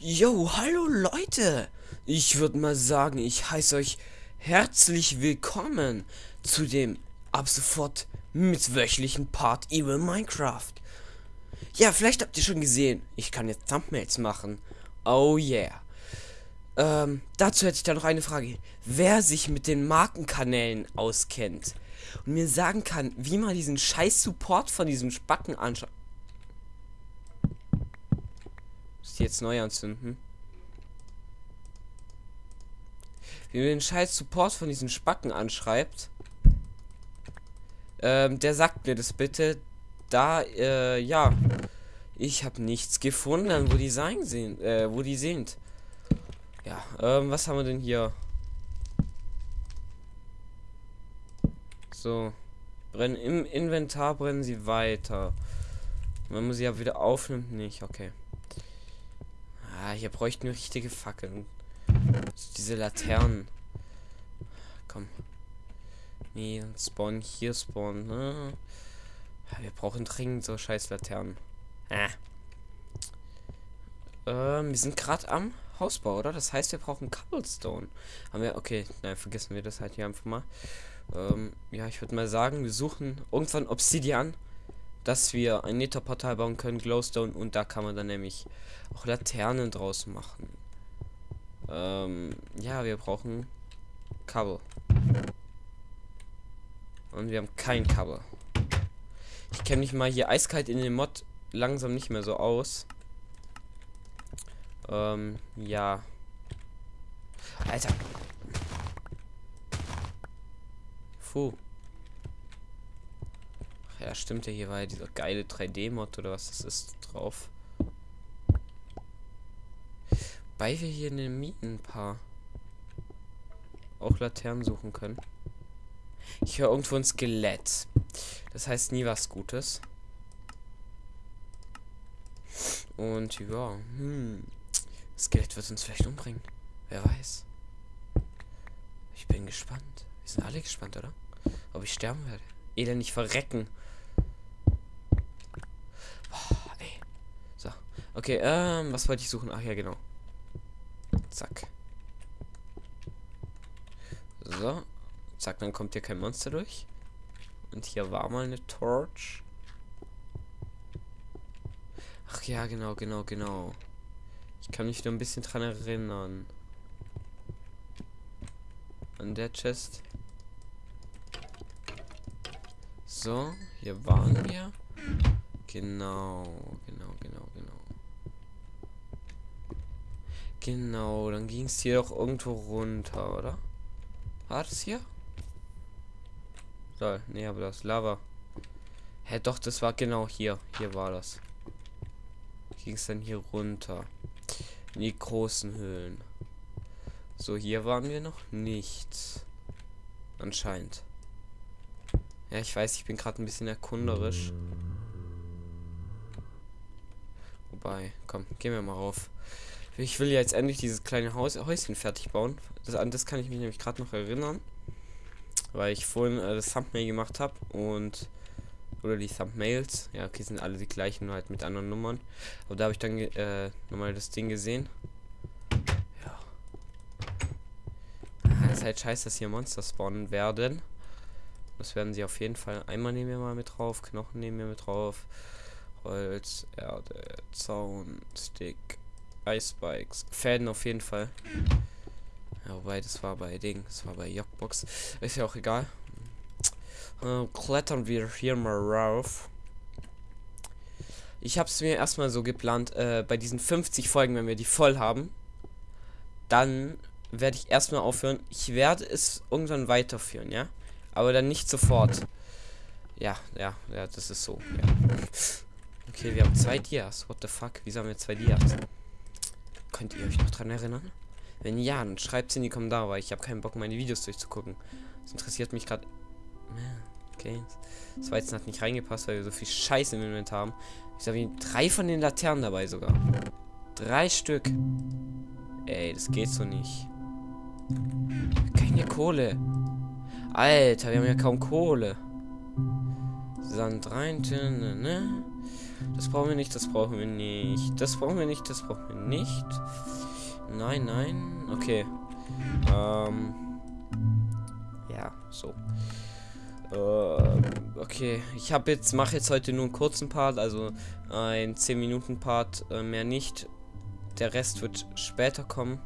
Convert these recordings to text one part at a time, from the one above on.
Yo, hallo Leute! Ich würde mal sagen, ich heiße euch herzlich willkommen zu dem ab sofort mitwöchlichen Part Evil Minecraft. Ja, vielleicht habt ihr schon gesehen, ich kann jetzt Thumbnails machen. Oh yeah. Ähm, dazu hätte ich da noch eine Frage. Wer sich mit den Markenkanälen auskennt und mir sagen kann, wie man diesen scheiß Support von diesem Spacken anschaut. Ist jetzt neu anzünden? Wie man den scheiß Support von diesen Spacken anschreibt. Ähm, der sagt mir das bitte. Da, äh, ja. Ich habe nichts gefunden, wo die sein sind, äh, wo die sind. Ja, ähm, was haben wir denn hier? So. Brennen im Inventar brennen sie weiter. Wenn man sie ja wieder aufnimmt, nicht. Okay. Ah, hier bräuchten wir richtige Fackeln. Diese Laternen. Komm. Nee, dann spawn hier spawnen. Ne? Wir brauchen dringend so scheiß Laternen. Ah. Ähm, wir sind gerade am Hausbau, oder? Das heißt, wir brauchen Cobblestone. Haben wir, okay, nein, vergessen wir das halt hier einfach mal. Ähm, ja, ich würde mal sagen, wir suchen irgendwann Obsidian, dass wir ein Netherportal bauen können, Glowstone, und da kann man dann nämlich auch Laternen draus machen. Ähm, ja, wir brauchen Kabel. Und wir haben kein Kabel. Ich kenne mich mal hier eiskalt in den Mod langsam nicht mehr so aus. Ähm, ja. Alter. Puh. Ja, stimmt ja, hier war ja dieser geile 3D-Mod oder was das ist drauf. Weil wir hier in den Mieten ein paar auch Laternen suchen können. Ich höre irgendwo ein Skelett. Das heißt nie was Gutes. Und ja, hm. Skelett wird uns vielleicht umbringen. Wer weiß. Ich bin gespannt. Wir sind alle gespannt, oder? Ob ich sterben werde. Elend nicht verrecken. Oh, ey. So. Okay, ähm, was wollte ich suchen? Ach ja, genau. Zack. So. Zack, dann kommt hier kein Monster durch. Und hier war mal eine Torch. Ach ja, genau, genau, genau. Ich kann mich nur ein bisschen dran erinnern. An der Chest. So, hier waren wir. Genau, genau, genau, genau. Dann ging es hier doch irgendwo runter, oder? War das hier? So, nee, aber das Lava. Hä, doch, das war genau hier. Hier war das. Ging es dann hier runter. In die großen Höhlen. So, hier waren wir noch nicht. Anscheinend. Ja, ich weiß, ich bin gerade ein bisschen erkunderisch. Wobei, komm, gehen wir mal rauf. Ich will jetzt endlich dieses kleine Haus, Häuschen fertig bauen. Das, an das kann ich mich nämlich gerade noch erinnern. Weil ich vorhin äh, das Thumbnail gemacht habe und oder die Thumbnails. Ja, okay, sind alle die gleichen, nur halt mit anderen Nummern. Aber da habe ich dann äh, nochmal das Ding gesehen. Ja. Ah, ist halt scheiße, dass hier Monster spawnen werden. Das werden sie auf jeden Fall. Einmal nehmen wir mal mit drauf, Knochen nehmen wir mit drauf. Holz, Erde, Zaun, Stick, Icebikes, Fäden auf jeden Fall. Ja, wobei, das war bei Ding, das war bei Jockbox. Ist ja auch egal. Äh, klettern wir hier mal rauf. Ich habe es mir erstmal so geplant, äh, bei diesen 50 Folgen, wenn wir die voll haben, dann werde ich erstmal aufhören. Ich werde es irgendwann weiterführen, ja? Aber dann nicht sofort. Ja, ja, ja, das ist so. Ja. Okay, wir haben zwei Dias. What the fuck? Wieso haben wir zwei Dias? Könnt ihr euch noch dran erinnern? Wenn ja, dann schreibt es in die Kommentare, weil ich habe keinen Bock, meine Videos durchzugucken. Das interessiert mich gerade. Okay. Das Weizen hat nicht reingepasst, weil wir so viel Scheiße im Inventar haben. Ich habe drei von den Laternen dabei sogar. Drei Stück. Ey, das geht so nicht. Keine Kohle. Alter, wir haben ja kaum Kohle. Sand rein, ne? Das brauchen wir nicht, das brauchen wir nicht. Das brauchen wir nicht, das brauchen wir nicht. Nein, nein. Okay. Ähm. Ja, so. Ähm, okay, ich habe jetzt mache jetzt heute nur einen kurzen Part, also ein 10 Minuten Part, äh, mehr nicht. Der Rest wird später kommen.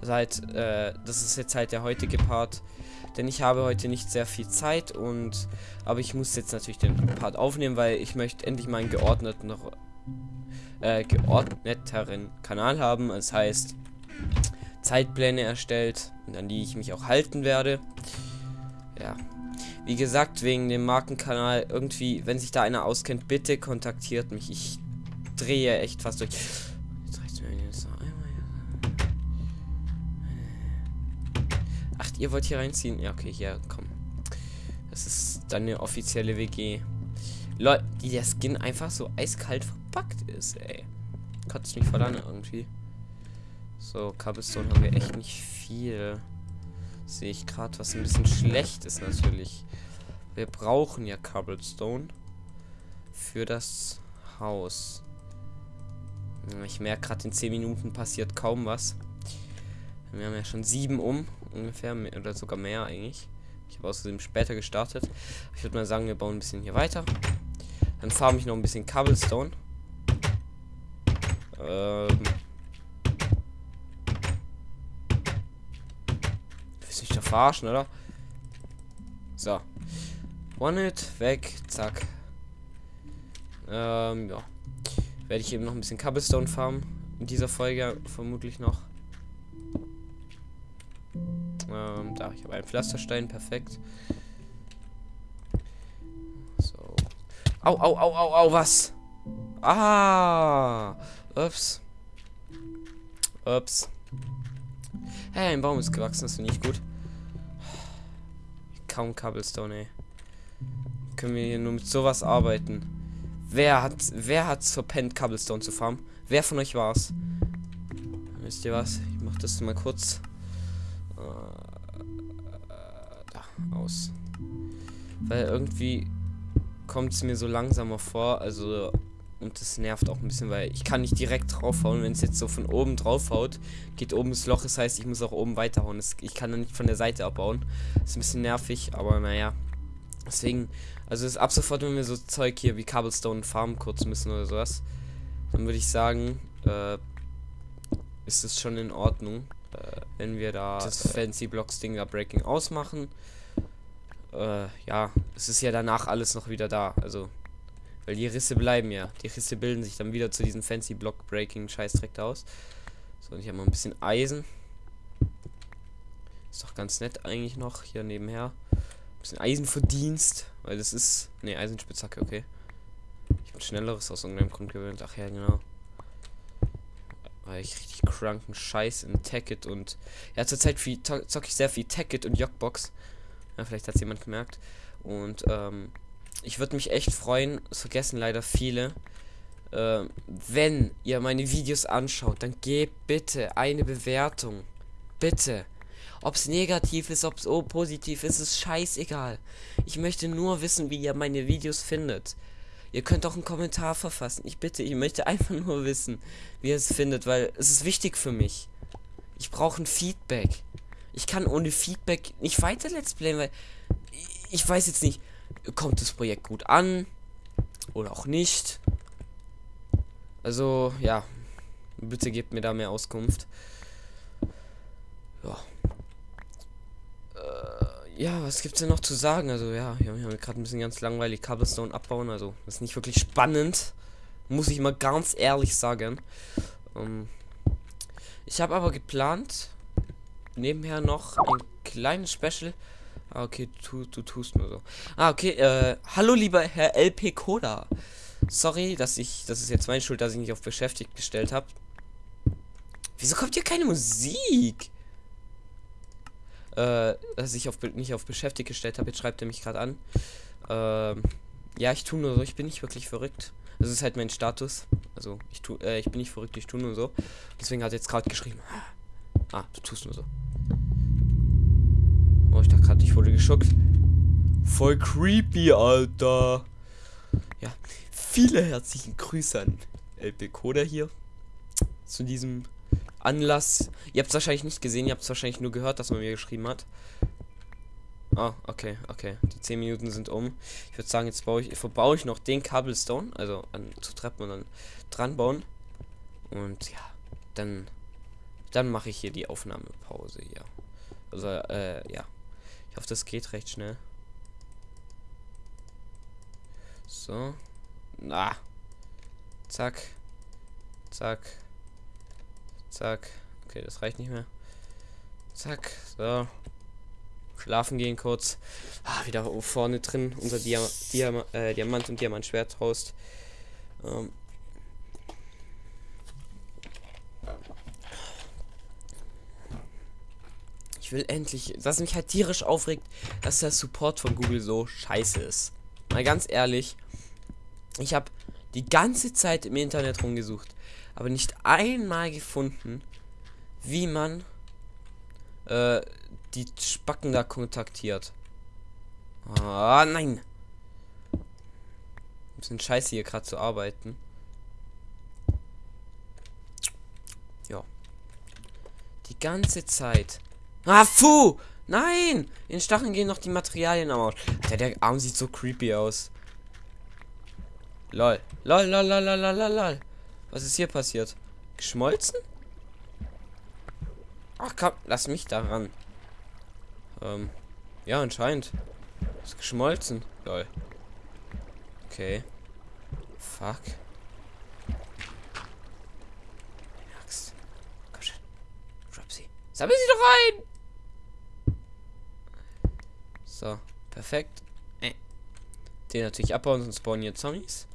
Das, halt, äh, das ist jetzt halt der heutige Part, denn ich habe heute nicht sehr viel Zeit und aber ich muss jetzt natürlich den Part aufnehmen, weil ich möchte endlich mal einen geordneten äh, geordneteren Kanal haben. Das heißt Zeitpläne erstellt, an die ich mich auch halten werde. Ja, wie gesagt, wegen dem Markenkanal irgendwie, wenn sich da einer auskennt, bitte kontaktiert mich. Ich drehe echt fast durch. Ihr wollt hier reinziehen? Ja, okay, hier, komm. Das ist dann eine offizielle WG. Leute, die der Skin einfach so eiskalt verpackt ist, ey. Kotzt mich voll an irgendwie. So, Cobblestone haben wir echt nicht viel. Sehe ich gerade, was ein bisschen schlecht ist natürlich. Wir brauchen ja Cobblestone für das Haus. Ich merke gerade, in 10 Minuten passiert kaum was. Wir haben ja schon sieben um, ungefähr, oder sogar mehr eigentlich. Ich habe außerdem später gestartet. Ich würde mal sagen, wir bauen ein bisschen hier weiter. Dann farm ich noch ein bisschen Cobblestone. Ähm, verarschen, oder? So. One-Hit, weg, zack. Ähm, ja. Werde ich eben noch ein bisschen Cobblestone farmen. In dieser Folge vermutlich noch. Ähm, da, ich habe einen Pflasterstein, perfekt. So. Au, au, au, au, au, was? Ah! Ups. Ups. Hey, ein Baum ist gewachsen, das finde ich gut kaum Cobblestone, ey. Können wir hier nur mit sowas arbeiten? Wer hat, wer hat's verpennt, Cobblestone zu farmen? Wer von euch war's? Wisst ihr was? Ich mach das mal kurz. Äh, da, aus. Weil irgendwie kommt es mir so langsamer vor, also und das nervt auch ein bisschen, weil ich kann nicht direkt draufhauen. Wenn es jetzt so von oben draufhaut, geht oben das Loch. Das heißt, ich muss auch oben weiterhauen. Das, ich kann dann nicht von der Seite abbauen. Ist ein bisschen nervig, aber naja. Deswegen, also ist ab sofort, wenn wir so Zeug hier wie Cobblestone farmen kurz müssen oder sowas, dann würde ich sagen, äh, ist es schon in Ordnung, äh, wenn wir da das Fancy Blocks Ding da Breaking ausmachen. Äh, ja, es ist ja danach alles noch wieder da. Also weil die Risse bleiben ja. Die Risse bilden sich dann wieder zu diesem fancy Block Breaking Scheißdreck aus. So, und ich habe mal ein bisschen Eisen. Ist doch ganz nett eigentlich noch hier nebenher. Ein bisschen Eisenverdienst, weil das ist. Ne, Eisenspitzhacke, okay. Ich bin schnelleres aus irgendeinem Grund gewöhnt. Ach ja, genau. Weil ich richtig kranken Scheiß in Tacket und. Ja, zurzeit zocke ich sehr viel Tacket und Jockbox. Ja, vielleicht hat es jemand gemerkt. Und, ähm, ich würde mich echt freuen, es vergessen leider viele. Äh, wenn ihr meine Videos anschaut, dann gebt bitte eine Bewertung. Bitte. Ob es negativ ist, ob es positiv ist, ist scheißegal. Ich möchte nur wissen, wie ihr meine Videos findet. Ihr könnt auch einen Kommentar verfassen. Ich bitte, ich möchte einfach nur wissen, wie ihr es findet, weil es ist wichtig für mich. Ich brauche ein Feedback. Ich kann ohne Feedback nicht weiter Let's Playen, weil ich weiß jetzt nicht kommt das Projekt gut an oder auch nicht. Also, ja, bitte gebt mir da mehr Auskunft. Ja. Ja, was gibt's denn noch zu sagen? Also, ja, wir haben gerade ein bisschen ganz langweilig Cobblestone abbauen. Also, das ist nicht wirklich spannend. Muss ich mal ganz ehrlich sagen. Ähm, ich habe aber geplant, nebenher noch ein kleines Special Ah, okay, du, du tust nur so. Ah, okay, äh, hallo lieber Herr LP Cola. Sorry, dass ich, das ist jetzt meine Schuld, dass ich nicht auf beschäftigt gestellt habe. Wieso kommt hier keine Musik? Äh, dass ich auf, nicht auf beschäftigt gestellt habe, jetzt schreibt er mich gerade an. Ähm, ja, ich tue nur so, ich bin nicht wirklich verrückt. Das ist halt mein Status. Also, ich tu, äh, ich bin nicht verrückt, ich tue nur so. Deswegen hat er jetzt gerade geschrieben. Ah, du tust nur so. Oh, ich dachte gerade, ich wurde geschuckt. Voll creepy, Alter. Ja, viele herzlichen Grüße an LP Coda hier zu diesem Anlass. Ihr habt es wahrscheinlich nicht gesehen, ihr habt es wahrscheinlich nur gehört, dass man mir geschrieben hat. Ah, okay, okay. Die 10 Minuten sind um. Ich würde sagen, jetzt baue ich, verbaue ich noch den Cobblestone, also an zu Treppen und dann dran bauen. Und ja, dann, dann mache ich hier die Aufnahmepause hier. Also, äh, ja. Ich hoffe, das geht recht schnell. So. Na. Zack. Zack. Zack. Okay, das reicht nicht mehr. Zack. So. Schlafen gehen kurz. Ah, wieder vorne drin unser Diam Diam äh, Diamant und Diamantschwert raus. Ähm. Ich will endlich, was mich halt tierisch aufregt, dass der Support von Google so scheiße ist. Mal ganz ehrlich, ich habe die ganze Zeit im Internet rumgesucht, aber nicht einmal gefunden, wie man äh, die Spacken da kontaktiert. Ah, nein. Ein bisschen scheiße hier gerade zu arbeiten. Ja. Die ganze Zeit. Ah, fu! Nein! In Stacheln gehen noch die Materialien aus. Der, der Arm sieht so creepy aus. Lol. Lol, lol, lol, lol, lol, lol. Was ist hier passiert? Geschmolzen? Ach komm, lass mich daran. Ähm, ja, anscheinend. Ist geschmolzen. Lol. Okay. Fuck. Axt. Komm schon. Drop sie. Sammel sie doch rein! So, perfekt. Äh. Den natürlich abbauen, sonst spawnen hier Zombies.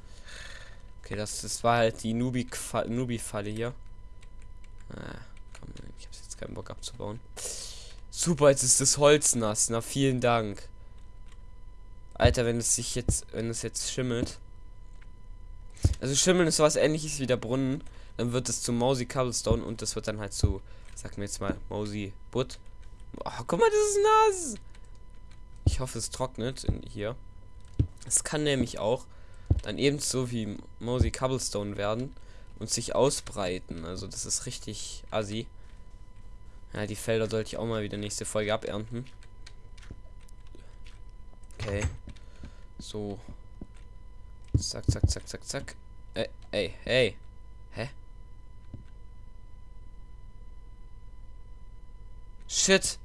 Okay, das, das war halt die Nubi-Falle hier. Ah, komm, ich habe jetzt keinen Bock abzubauen. Super, jetzt ist das Holz nass. Na, vielen Dank. Alter, wenn es sich jetzt, wenn es jetzt schimmelt. Also Schimmeln ist was ähnliches wie der Brunnen. Dann wird es zu Mausi Cobblestone und das wird dann halt zu, sag mir jetzt mal, Mausi Butt. Oh, guck mal, das ist nass. Ich hoffe, es trocknet in hier. Es kann nämlich auch dann ebenso wie Mosey Cobblestone werden und sich ausbreiten. Also das ist richtig assi. Ja, die Felder sollte ich auch mal wieder nächste Folge abernten. Okay. So. Zack, zack, zack, zack, zack. Ey, ey, hey. Hä? Shit.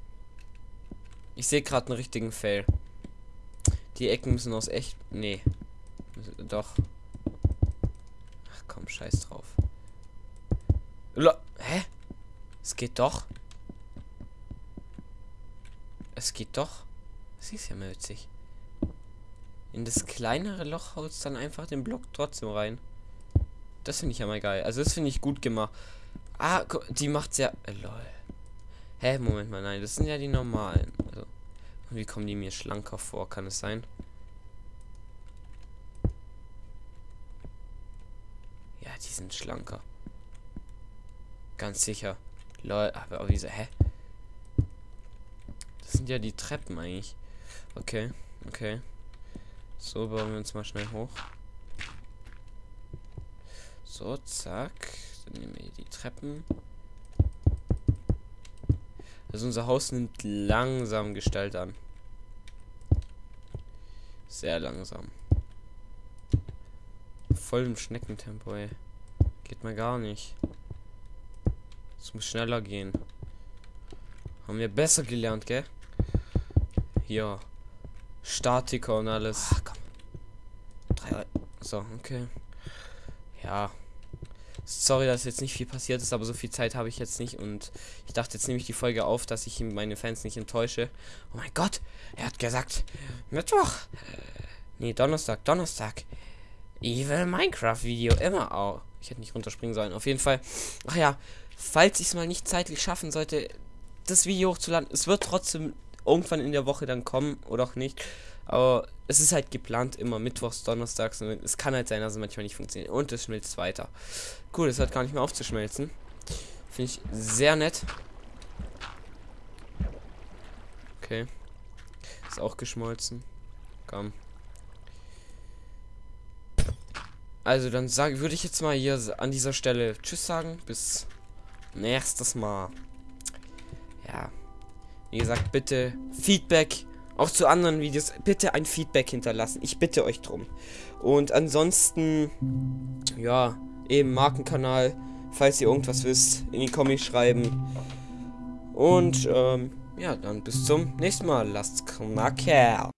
Ich sehe gerade einen richtigen Fail. Die Ecken müssen aus echt. Nee. Doch. Ach komm, scheiß drauf. Lo Hä? Es geht doch. Es geht doch. Das ist ja mal witzig. In das kleinere Loch haut dann einfach den Block trotzdem rein. Das finde ich ja mal geil. Also das finde ich gut gemacht. Ah, die macht's ja. Äh, lol. Hä, Moment mal, nein, das sind ja die normalen. Also, wie kommen die mir schlanker vor? Kann es sein? Die sind schlanker. Ganz sicher. Lol, aber wieso, hä? Das sind ja die Treppen eigentlich. Okay, okay. So, bauen wir uns mal schnell hoch. So, zack. Dann nehmen wir die Treppen. Also unser Haus nimmt langsam Gestalt an. Sehr langsam. Voll im Schneckentempo, ey. Geht mal gar nicht. Es muss schneller gehen. Haben wir besser gelernt, gell? Hier. Statiker und alles. Ach, komm. Drei. So, okay. Ja. Sorry, dass jetzt nicht viel passiert ist, aber so viel Zeit habe ich jetzt nicht und ich dachte, jetzt nehme ich die Folge auf, dass ich meine Fans nicht enttäusche. Oh mein Gott, er hat gesagt, Mittwoch. Nee, Donnerstag, Donnerstag. Evil Minecraft Video, immer auch. Ich hätte nicht runterspringen sollen. Auf jeden Fall. Ach ja, falls ich es mal nicht zeitlich schaffen sollte, das Video hochzuladen, es wird trotzdem irgendwann in der Woche dann kommen oder auch nicht. Aber es ist halt geplant immer mittwochs, donnerstags. Und es kann halt sein, dass es manchmal nicht funktioniert. Und es schmilzt weiter. Cool, es hat gar nicht mehr aufzuschmelzen. Finde ich sehr nett. Okay. Ist auch geschmolzen. Komm. Also dann sage würde ich jetzt mal hier an dieser Stelle Tschüss sagen. Bis nächstes Mal. Ja. Wie gesagt, bitte Feedback. Auch zu anderen Videos. Bitte ein Feedback hinterlassen. Ich bitte euch drum. Und ansonsten, ja, eben Markenkanal. Falls ihr irgendwas wisst, in die Comics schreiben. Und, ähm, ja, dann bis zum nächsten Mal. Lasst knacken.